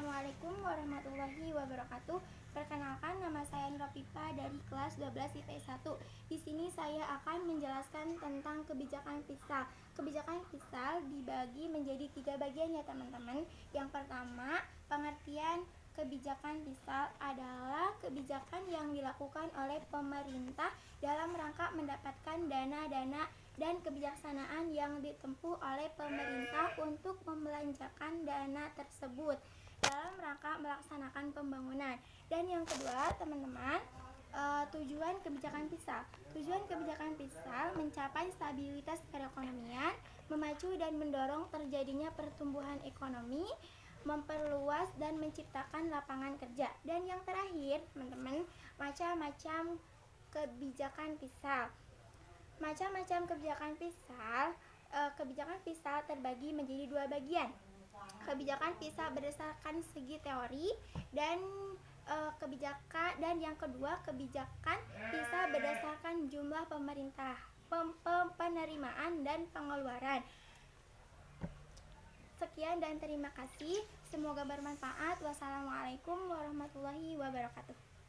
Assalamualaikum warahmatullahi wabarakatuh. Perkenalkan nama saya Nurapipa dari kelas 12 IPS 1. Di sini saya akan menjelaskan tentang kebijakan fiskal. Kebijakan fiskal dibagi menjadi tiga bagian ya teman-teman. Yang pertama, pengertian kebijakan fiskal adalah kebijakan yang dilakukan oleh pemerintah dalam rangka mendapatkan dana-dana dan kebijaksanaan yang ditempuh oleh pemerintah untuk membelanjakan dana tersebut dalam rangka melaksanakan pembangunan. Dan yang kedua, teman-teman, uh, tujuan kebijakan fiskal. Tujuan kebijakan fiskal mencapai stabilitas perekonomian, memacu dan mendorong terjadinya pertumbuhan ekonomi, memperluas dan menciptakan lapangan kerja. Dan yang terakhir, teman-teman, macam-macam kebijakan fiskal. Macam-macam kebijakan fiskal, uh, kebijakan fiskal terbagi menjadi dua bagian kebijakan bisa berdasarkan segi teori dan e, kebijakan dan yang kedua kebijakan bisa berdasarkan jumlah pemerintah pem, pem, penerimaan dan pengeluaran. Sekian dan terima kasih. Semoga bermanfaat. Wassalamualaikum warahmatullahi wabarakatuh